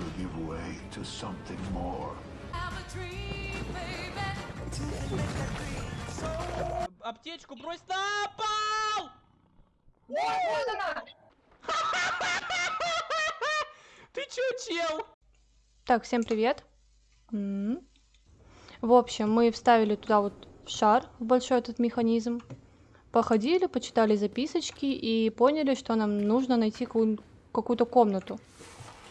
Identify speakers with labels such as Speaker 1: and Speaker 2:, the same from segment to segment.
Speaker 1: will give way to something more.
Speaker 2: Аптечку брось на пол! Ты чё, чел?
Speaker 3: Так, всем привет. В общем, мы вставили туда вот шар в большой этот механизм. Походили, почитали записочки и поняли, что нам нужно найти какую- какую-то комнату.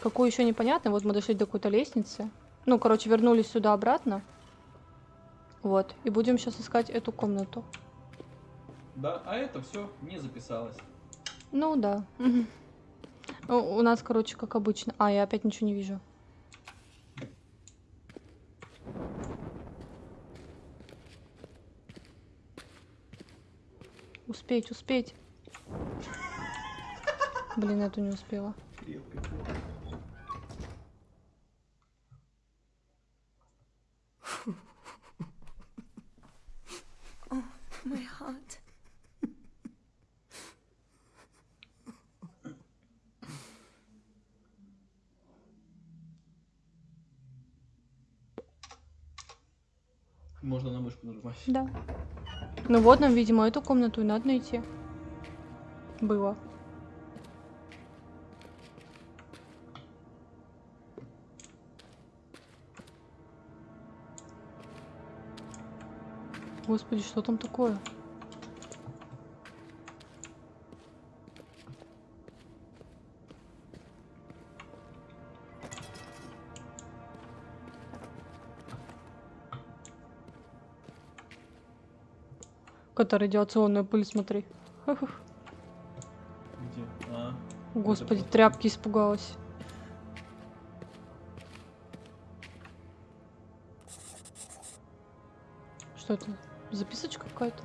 Speaker 3: Какую еще непонятно. Вот мы дошли до какой-то лестницы. Ну, короче, вернулись сюда обратно. Вот. И будем сейчас искать эту комнату.
Speaker 2: Да, а это все не записалось.
Speaker 3: Ну да. У нас, короче, как обычно. А, я опять ничего не вижу. Успеть, успеть. Блин, эту не успела.
Speaker 4: My heart.
Speaker 2: Можно нажимать.
Speaker 3: Да. Ну вот нам, видимо, эту комнату и надо найти. Было. Господи, что там такое? Какая-то радиационная пыль, смотри.
Speaker 2: Где? А,
Speaker 3: Господи,
Speaker 2: просто-
Speaker 3: тряпки испугалась. Что это? Записочка какая-то?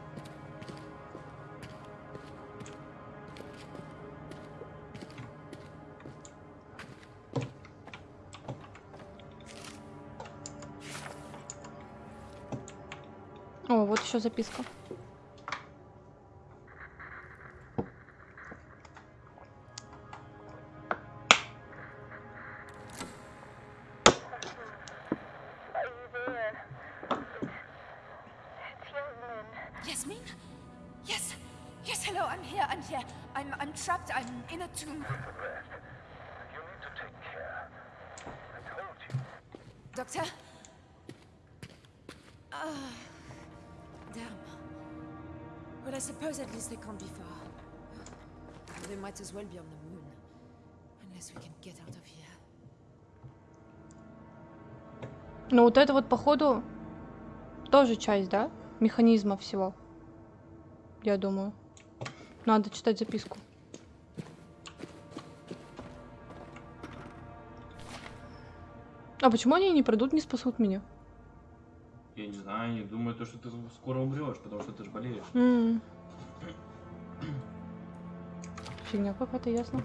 Speaker 3: О, вот еще записка.
Speaker 4: Doctor? Ah. damn. Well, I suppose at least they can't be far. They might as well be on the moon. Unless we can get out of here.
Speaker 3: Ну вот это вот походу тоже часть, да? Механизма всего. Я думаю. Надо читать записку. А почему они не придут, не спасут меня?
Speaker 2: Я не знаю, они думают, то, что ты скоро умрешь, потому что ты же болеешь.
Speaker 3: М. Фигня какая-то, ясно.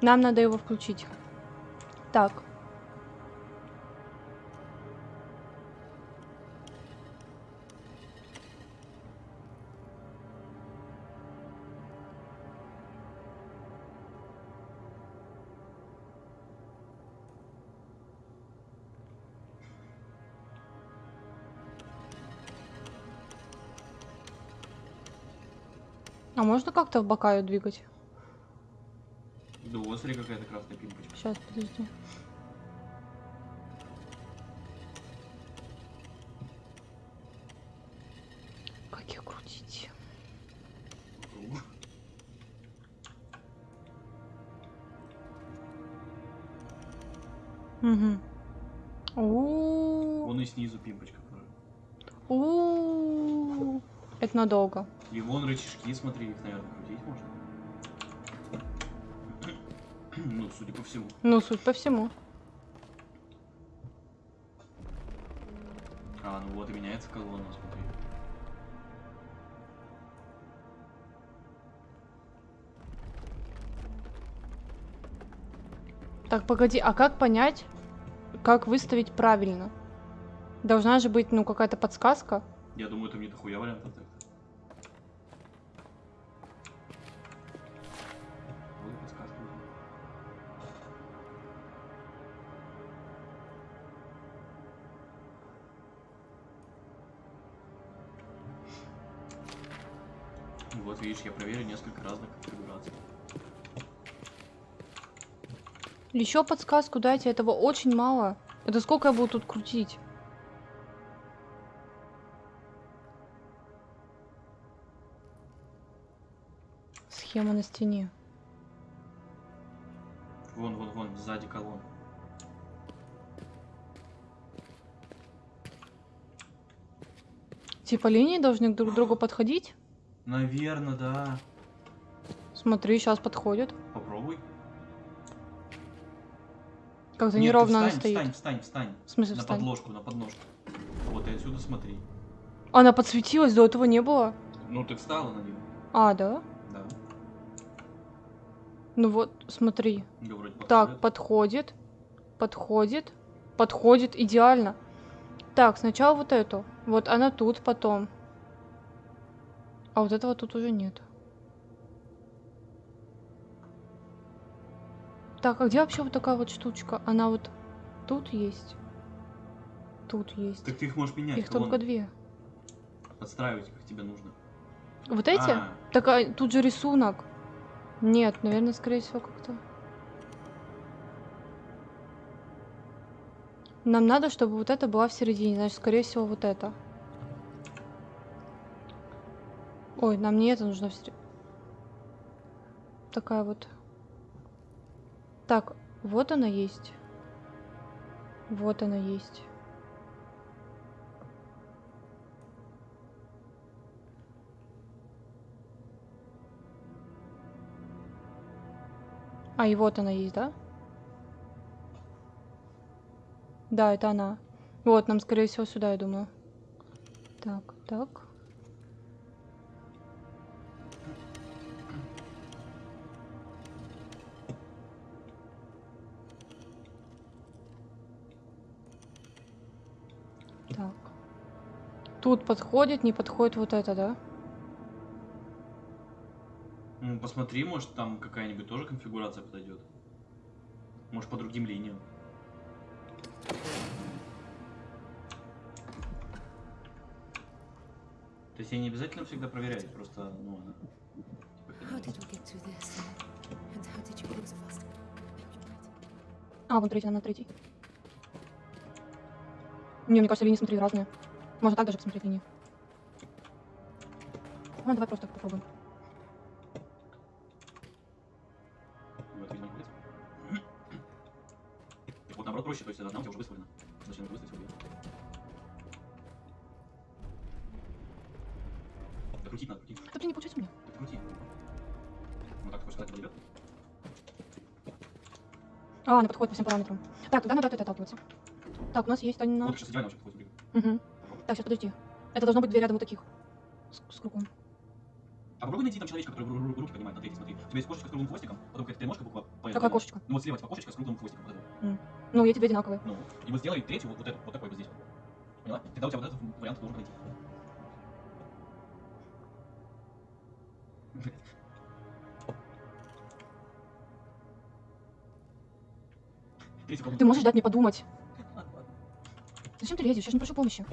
Speaker 3: Нам надо его включить. Так. А можно как-то в бока ее двигать?
Speaker 2: Да вот, смотри, какая-то красная пимпочка.
Speaker 3: Сейчас, подожди. Как ее крутить? Угу. У
Speaker 2: Вон и снизу пимпочка
Speaker 3: у Это надолго.
Speaker 2: И вон рычажки, смотри, их, наверное, крутить можно. Ну, судя по всему.
Speaker 3: Ну, суть по всему.
Speaker 2: А, ну вот и меняется колонна, смотри.
Speaker 3: Так, погоди, а как понять, как выставить правильно? Должна же быть, ну, какая-то подсказка.
Speaker 2: Я думаю, там не дохуя вариантов так. Вот видишь, я проверю несколько разных конфигураций.
Speaker 3: Еще подсказку дайте, этого очень мало. Это сколько я буду тут крутить? Схема на стене.
Speaker 2: Вон, вон, вон, сзади колонн.
Speaker 3: Типа линии должны друг к другу подходить?
Speaker 2: Наверное, да.
Speaker 3: Смотри, сейчас подходит.
Speaker 2: Попробуй.
Speaker 3: Как-то неровно она
Speaker 2: встань,
Speaker 3: стоит.
Speaker 2: Встань, встань, встань.
Speaker 3: В смысле
Speaker 2: На
Speaker 3: встань?
Speaker 2: подложку, на подножку. Вот и отсюда смотри.
Speaker 3: Она подсветилась, до этого не было.
Speaker 2: Ну ты встала на нее.
Speaker 3: А, да?
Speaker 2: Да.
Speaker 3: Ну вот, смотри.
Speaker 2: Да, вроде
Speaker 3: Так,
Speaker 2: подходит.
Speaker 3: подходит. Подходит. Подходит идеально. Так, сначала вот эту. Вот она тут потом. А вот этого тут уже нет. Так, а где вообще вот такая вот штучка? Она вот тут есть. Тут есть.
Speaker 2: Так ты их можешь менять.
Speaker 3: Их только две.
Speaker 2: Подстраивать, как тебе нужно.
Speaker 3: Вот эти?
Speaker 2: А,
Speaker 3: Так а, тут же рисунок. Нет, наверное, скорее всего, как-то. Нам надо, чтобы вот это была в середине, значит, скорее всего, вот это. Ой, нам не это нужно. Такая вот. Так, вот она есть. Вот она есть. А, и вот она есть, да? Да, это она. Вот, нам, скорее всего, сюда, я думаю. Так. Так. Тут подходит, не подходит вот это, да?
Speaker 2: ну, посмотри, может там какая-нибудь тоже конфигурация подойдет. Может по другим линиям. То есть я не обязательно всегда проверять, просто, ну, она... типа?
Speaker 3: А, вон третий, на третий. Не, мне кажется, линии смотри разные. Можно так даже посмотреть линии. Ну, давай просто попробуем.
Speaker 2: Вот, наоборот, проще, то есть одна у тебя уже выставлена. Зачем выставить себе? Да крутить надо, крутить.
Speaker 3: Да блин, не получается у меня.
Speaker 2: Да крути. Ну так, хочешь сказать, подойдет?
Speaker 3: А, она подходит по всем параметрам. Так, тогда надо от этой отталкиваться. Так, у нас есть.
Speaker 2: Вот, сейчас идеально вообще подходит.
Speaker 3: Угу. Так, сейчас подожди. Это должно быть две рядом вот таких. С, с кругом.
Speaker 2: А попробуй найти там человечка, который ру- ру- руки поднимает на третий, смотри. У тебя есть кошечка с круглым хвостиком, потом какая-то треножка буква по
Speaker 3: Какая кошечка?
Speaker 2: Ну вот слева типа кошечка с круглым хвостиком. Вот это.
Speaker 3: Ну, эти две одинаковые.
Speaker 2: Ну, и вот сделай третью вот, вот эту, вот такой вот здесь. Поняла? Тогда у тебя вот этот вариант должен пройти.
Speaker 3: Ты можешь дать мне подумать? Зачем ты лезешь? Я же не прошу помощи.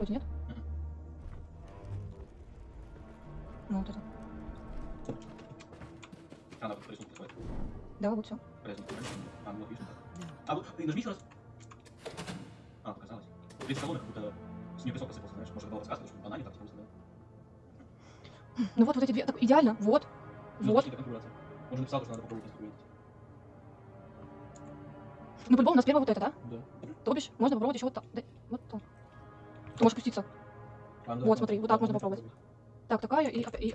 Speaker 3: Вроде, нет? Ну, вот это.
Speaker 2: А, она по рисунку подходит.
Speaker 3: Да, вот все.
Speaker 2: По рисунку? А, ну вот так. А, вот, ты нажми еще раз. А, показалось. Третий колонн как будто с нее песок посыпался, знаешь. Может, была подсказка, что она не так просто, да?
Speaker 3: Ну вот, вот эти две. Так, идеально. Вот.
Speaker 2: Ну,
Speaker 3: Вот.
Speaker 2: Он же написал, что надо попробовать конфигурировать.
Speaker 3: Ну, по-любому у нас первое вот это, да?
Speaker 2: Да.
Speaker 3: То бишь, можно попробовать еще вот так. Да, вот так. Ты можешь спуститься.
Speaker 2: А,
Speaker 3: Вот, смотри, вот так можно попробовать. Так, такая и, и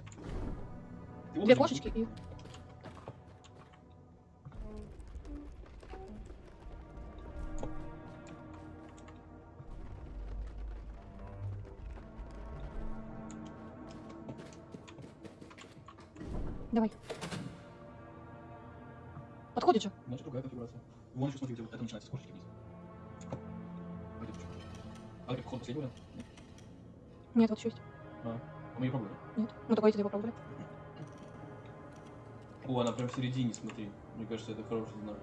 Speaker 3: две кошечки и... Давай. Подходит же.
Speaker 2: Значит, другая конфигурация. Вон еще, смотри, где вот это начинается с кошечки вниз. А ты походу, последний вариант? Нет,
Speaker 3: вот еще есть.
Speaker 2: А, а, мы ее пробовали?
Speaker 3: Нет. Ну, давайте его пробовали.
Speaker 2: О, она прям в середине, смотри. Мне кажется, это хороший знак.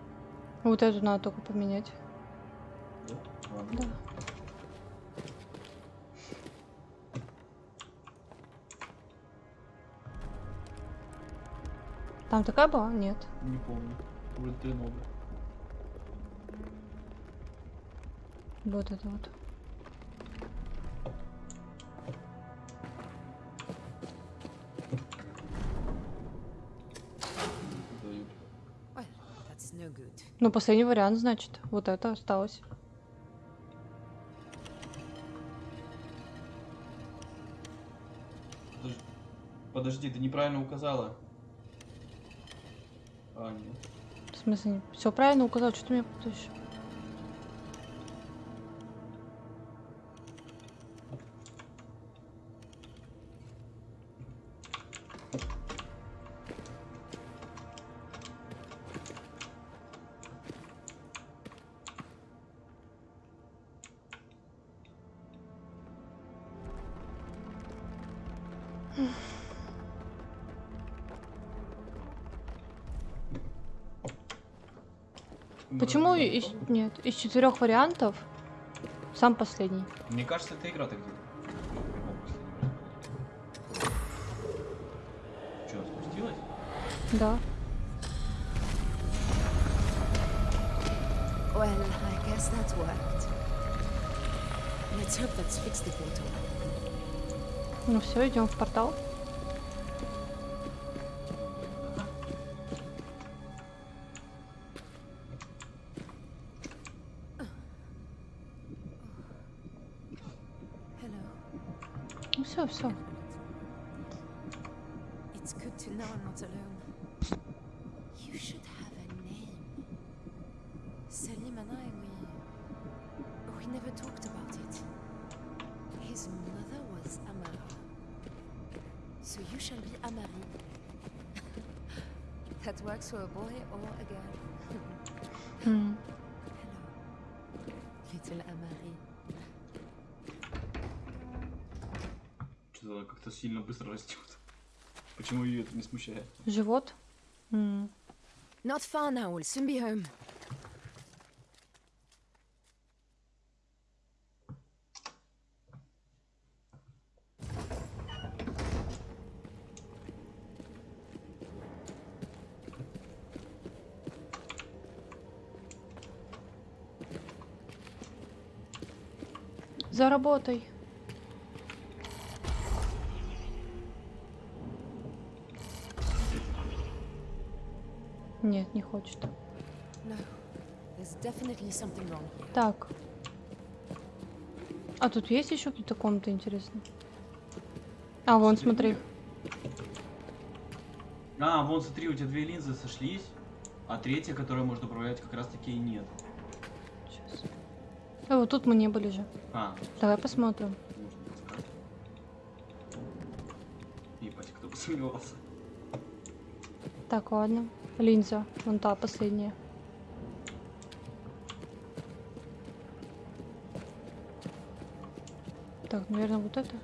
Speaker 3: Вот эту надо только поменять.
Speaker 2: Да? Ладно.
Speaker 3: Да. Там такая была? Нет.
Speaker 2: Не помню. Уже три новые.
Speaker 3: Вот это вот. Ну, последний вариант, значит. Вот это осталось.
Speaker 2: Подожди, подожди, ты неправильно указала. А, нет.
Speaker 3: В смысле, все правильно указал, что ты меня путаешь? Почему
Speaker 2: Вроде
Speaker 3: из... Нет, из четырех вариантов сам последний.
Speaker 2: Мне кажется, эта игра так делает. Что, спустилась?
Speaker 3: Да.
Speaker 4: Well, I guess that worked. Let's hope that's fixed the portal.
Speaker 3: Ну все, идем в портал. все, все.
Speaker 4: It's good to know I'm not alone. You should have a name. Salim and I, we. We never talked about it. His mother was Amara. So you shall be Amari. that works for a boy or a girl.
Speaker 3: М.
Speaker 4: Hello, little Amari.
Speaker 2: Что-то как-то сильно быстро растет. Почему ее это не смущает?
Speaker 3: Живот. М.
Speaker 4: Not far now, we'll soon be home.
Speaker 3: Заработай. Нет, не хочет. Так. А тут есть еще какие-то комнаты интересные? А, вон, смотри.
Speaker 2: А, вон смотри, у тебя две линзы сошлись, а третья, которую можно управлять, как раз таки и нет.
Speaker 3: Сейчас. А вот тут мы не были же.
Speaker 2: А,
Speaker 3: Давай посмотрим.
Speaker 2: Ебать, кто бы сомневался.
Speaker 3: Так, ладно. Линза. Вон та последняя. Так, наверное, вот это.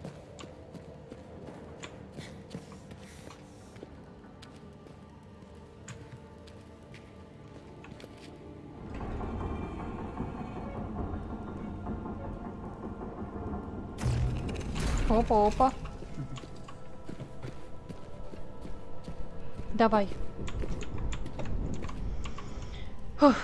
Speaker 3: Опа, Давай. Фух.